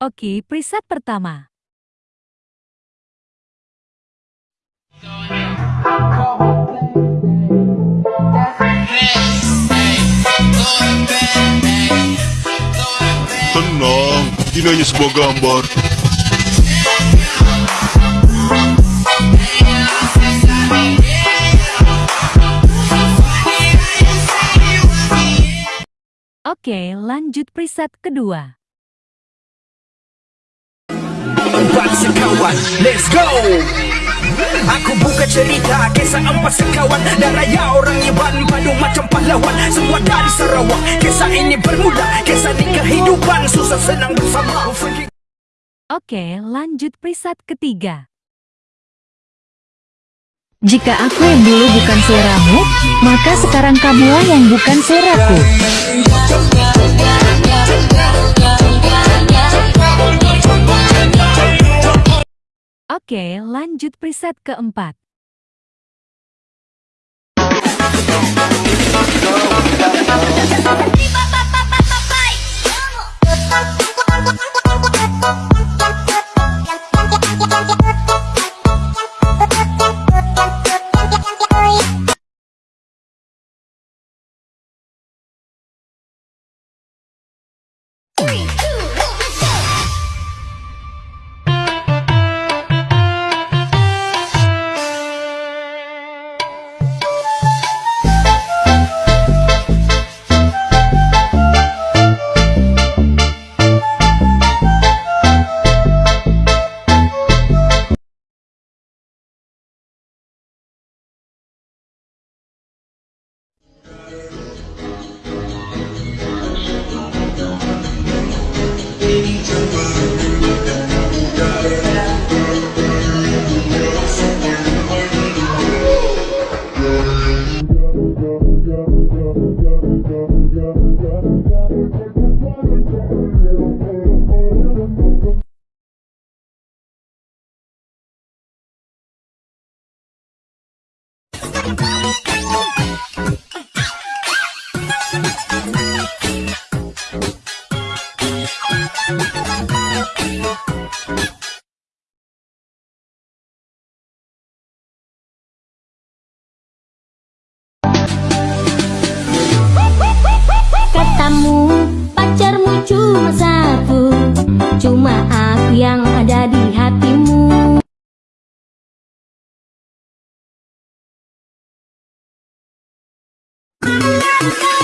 Oke, preset pertama. Tenang, ini hanya sebuah gambar. Oke, lanjut preset kedua. Empat sekawan, let's go. Aku buka cerita kisah empat sekawan. Dan raya orang Iban padu macam pahlawan. Semua dari Sarawak Kisah ini bermula. Kisah di kehidupan Susah senang bersama Oke, lanjut preset ketiga. Jika aku yang dulu bukan seleramu, maka sekarang kamulah yang bukan seleraku. Oke, lanjut preset keempat. Bye.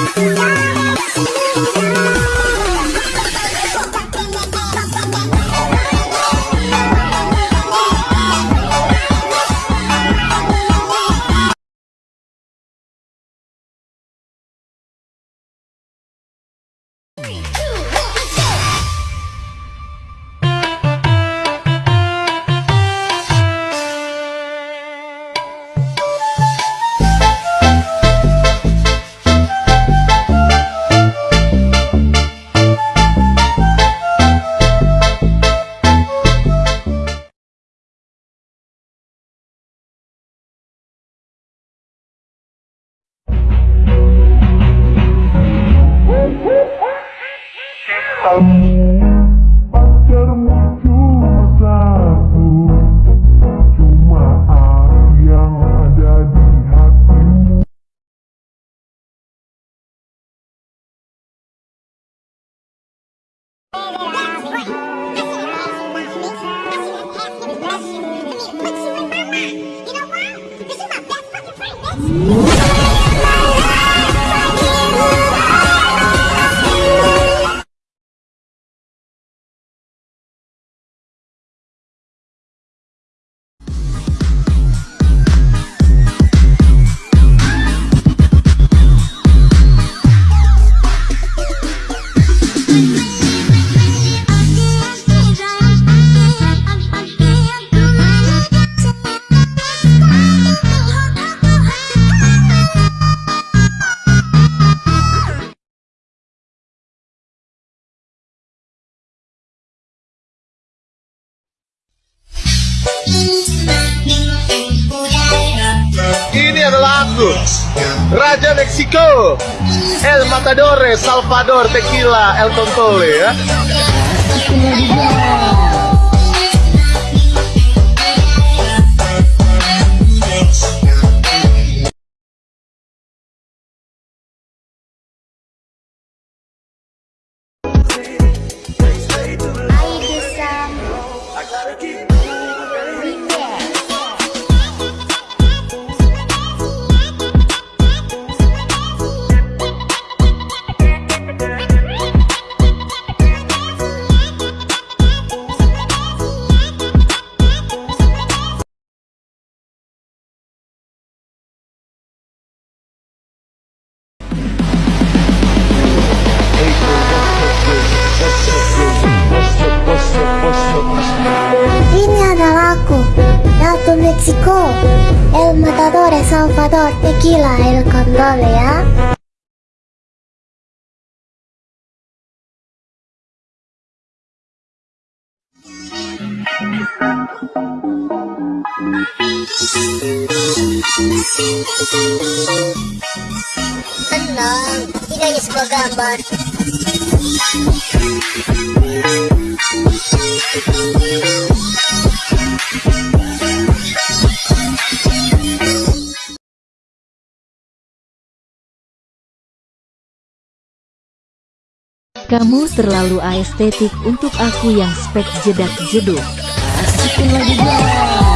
Mm-hmm. Cuma satu Cuma aku yang ada di hatimu. Ini Raja Meksiko, El Matador, Salvador, Tequila, El Tontole ya. El Salvador, Tequila El Condole ya. Tenang, ini hanya sebuah gambar. Kamu terlalu aestetik untuk aku yang spek jedak jeduk. Masukin lagi guys.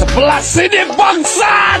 Sebelah sini bangsat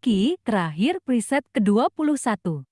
Oke, terakhir preset ke-21.